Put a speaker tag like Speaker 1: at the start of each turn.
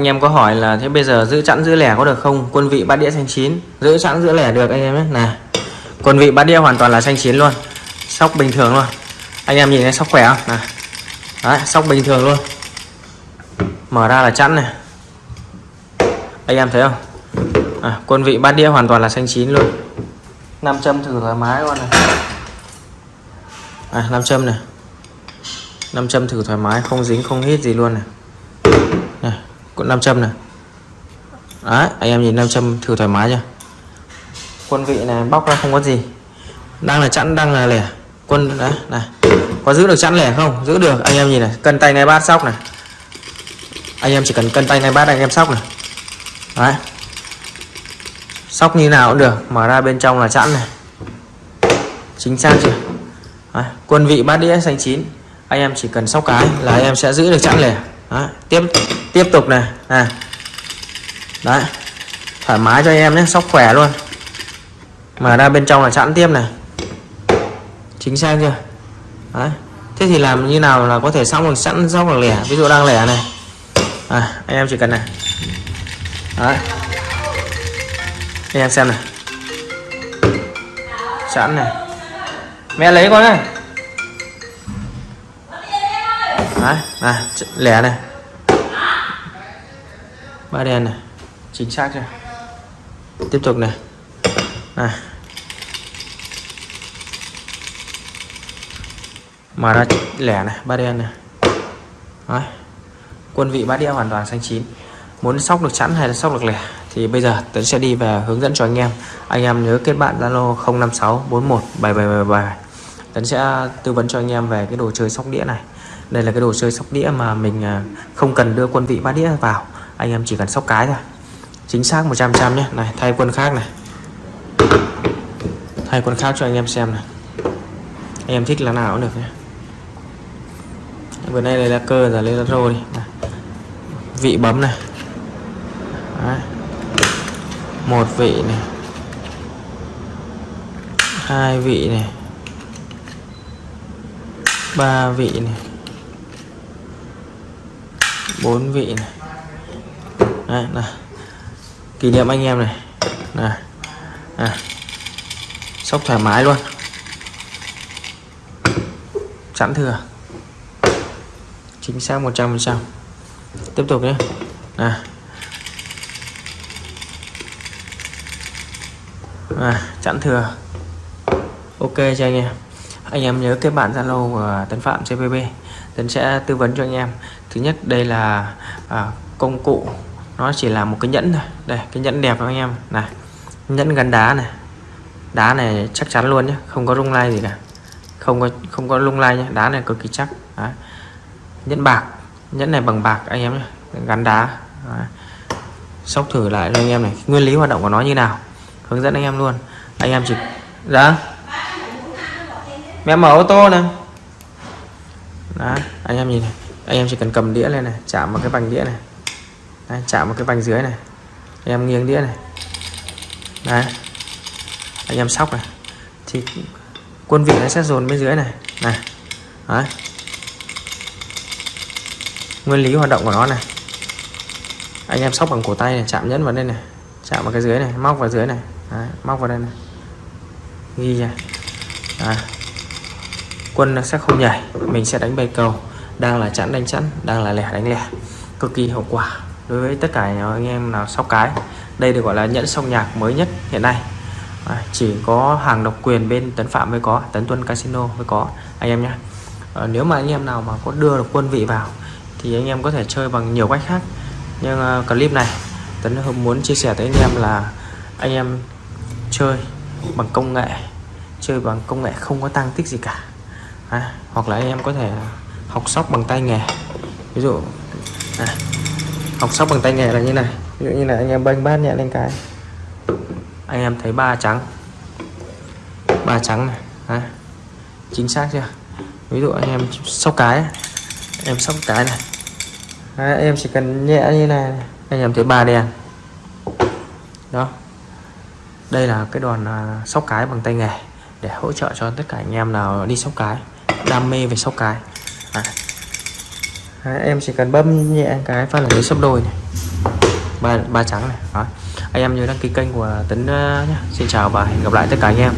Speaker 1: anh em có hỏi là thế bây giờ giữ chẵn giữ lẻ có được không? Quân vị bát đĩa xanh chín. Giữ chẵn giữ lẻ được anh em nhé. Này quân vị bát đĩa hoàn toàn là xanh chín luôn. Sóc bình thường luôn. Anh em nhìn thấy sóc khỏe không? Này đấy sóc bình thường luôn. Mở ra là chẵn này. Anh em thấy không? À, quân vị bát đĩa hoàn toàn là xanh chín luôn. Nam châm thử thoải mái luôn này. À, nam châm này. Nam châm thử thoải mái không dính không hít gì luôn này con 500 này đấy, anh em nhìn nam châm thử thoải mái chưa quân vị này, bóc ra không có gì. Đang là chẵn, đang là lẻ. Quân, đấy, này. Có giữ được chẵn lẻ không? Giữ được. Anh em nhìn này, cân tay ngay bát sóc này. Anh em chỉ cần cân tay ngay bát, anh em sóc này. Đấy. Sóc như nào cũng được, mở ra bên trong là chẵn này. Chính xác chưa? Đấy. quân vị bát đĩa xanh chín. Anh em chỉ cần sóc cái là anh em sẽ giữ được chẵn lẻ đấy. tiếp tiếp tục này à đấy thoải mái cho em nhé sóc khỏe luôn. Mở ra bên trong là sẵn tiếp này. Chính xác chưa? Đấy thế thì làm như nào là có thể xong được sẵn sóc được lẻ? Ví dụ đang lẻ này. À, anh em chỉ cần này. Đấy. Anh em xem này. Sẵn này. Mẹ lấy con này đấy à, lẻ này. Ba đèn này chính xác chưa? Tiếp tục này. Này. Mà ra lẻ này ba đen này. Đấy. quân vị bát đĩa hoàn toàn xanh chín. Muốn sóc được chẵn hay là sóc được lẻ? Thì bây giờ tấn sẽ đi về hướng dẫn cho anh em. Anh em nhớ kết bạn zalo 056 41 7777 tấn sẽ tư vấn cho anh em về cái đồ chơi sóc đĩa này đây là cái đồ chơi sóc đĩa mà mình à, không cần đưa quân vị bát đĩa vào. Anh em chỉ cần sóc cái thôi. Chính xác 100 trăm nhé. Này, thay quân khác này. Thay quân khác cho anh em xem này. Anh em thích là nào cũng được nhé. Vừa nay đây là cơ, giờ lên là rô đi. Này. vị bấm này. Đấy. một vị này. Hai vị này. Ba vị này bốn vị này. Đây, này kỷ niệm anh em này. Này, này. sóc thoải mái luôn. Sẵn thừa. Chính xác 100% tiếp tục nhé. Này À, chẵn thừa. Ok cho anh em. Anh em nhớ kết bạn zalo của tấn phạm cpp tấn sẽ tư vấn cho anh em thứ nhất đây là à, công cụ nó chỉ là một cái nhẫn thôi. Đây cái nhẫn đẹp anh em. Này nhẫn gắn đá này. Đá này chắc chắn luôn nhé không có rung lay gì cả. Không có không có lung lay nhé đá này cực kỳ chắc. Đấy. nhẫn bạc nhẫn này bằng bạc anh em nhé gắn đá. Đấy. sóc thử lại cho anh em này nguyên lý hoạt động của nó như nào hướng dẫn anh em luôn. Anh em chỉ dạ? Mẹ mở ô tô này đó anh em nhìn này anh em chỉ cần cầm đĩa lên này chạm vào cái vành đĩa này. Đấy, chạm vào cái vành dưới này. Anh em nghiêng đĩa này. Đấy. anh em sóc này. Thì quân vị nó sẽ dồn bên dưới này. Này. Đấy. nguyên lý hoạt động của nó này. Anh em sóc bằng cổ tay này chạm nhẫn vào đây này. Chạm vào cái dưới này móc vào dưới này. Đấy, móc vào đây này. Ghi ra quân nó sẽ không nhảy mình sẽ đánh bay cầu đang là chẵn đánh chẵn đang là lẻ đánh lẻ. Cực kỳ hiệu quả đối với tất cả anh em nào sóc cái. Đây được gọi là nhẫn song nhạc mới nhất hiện nay. À, chỉ có hàng độc quyền bên tấn phạm mới có tấn tuân casino mới có anh em nhé à, ờ, nếu mà anh em nào mà có đưa được quân vị vào thì anh em có thể chơi bằng nhiều cách khác. Nhưng uh, clip này tấn muốn chia sẻ tới anh em là anh em chơi bằng công nghệ chơi bằng công nghệ không có tăng tích gì cả. À, hoặc là anh em có thể học sóc bằng tay nghề. Ví dụ à, học sóc bằng tay nghề là như này. Ví dụ như là anh em bênh bát nhẹ lên cái. Anh em thấy ba trắng. Ba trắng này à, chính xác chưa? Ví dụ anh em sóc cái em sóc cái này. À, em chỉ cần nhẹ như này anh em thấy ba đen. Đó. Đây là cái đòn à, sóc cái bằng tay nghề để hỗ trợ cho tất cả anh em nào đi sóc cái đam mê về sóc cái à. À, em chỉ cần bấm nhẹ cái phát là lấy sấp đôi này. Ba ba trắng này. Đó. Anh em nhớ đăng ký kênh của Tấn ờ, uh, nhé Xin chào và hẹn gặp lại tất cả anh em.